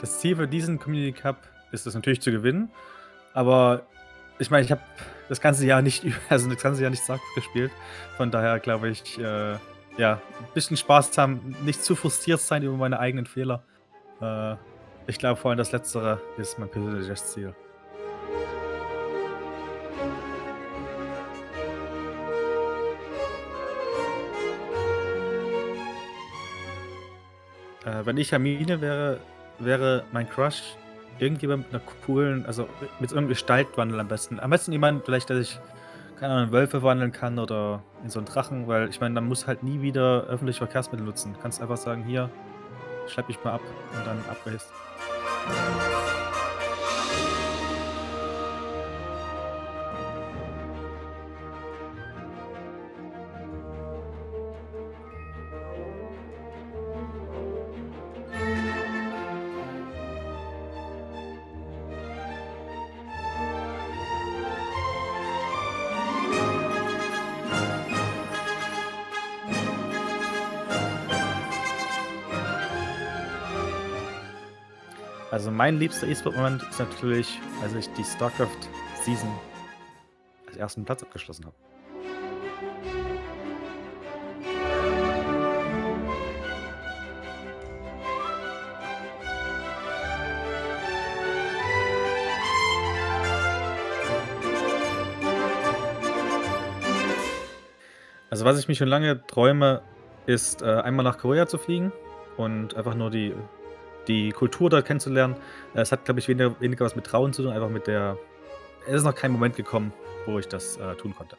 Das Ziel für diesen Community Cup ist es natürlich zu gewinnen, aber ich meine, ich habe das ganze Jahr nicht also, das ganze Jahr nicht StarCraft gespielt. Von daher glaube ich, äh, ja, 'n bisschen Spaß haben, nicht zu frustriert sein über meine eigenen Fehler. Äh, ich glaube vor allem das Letztere ist mein persönliches Ziel. Äh, wenn ich Hermine wäre, wäre mein Crush irgendjemand mit 'ner coolen also, mit so 'nem Gestaltwandel am besten. Am besten jemand vielleicht, der sich, keine Ahnung, in Wölfe verwandeln kann oder in so 'n Drachen, weil ich meine, man muss halt nie wieder öffentliche Verkehrsmittel nutzen. Du kannst einfach sagen: „Hier, schlepp mich mal ab“ und dann ab Also, mein liebster E-Sport-Moment ist natürlich, als ich die StarCraft-Season als 1. Platz abgeschlossen habe. Also, was ich mir schon lange träume, ist, äh, einmal nach Korea zu fliegen und einfach nur die die Kultur dort kennenzulernen. Äh, es hat, glaube ich, weniger weniger was mit Trauen zu tun, einfach mit der es ist noch kein Moment gekommen, wo ich das, äh, tun konnte.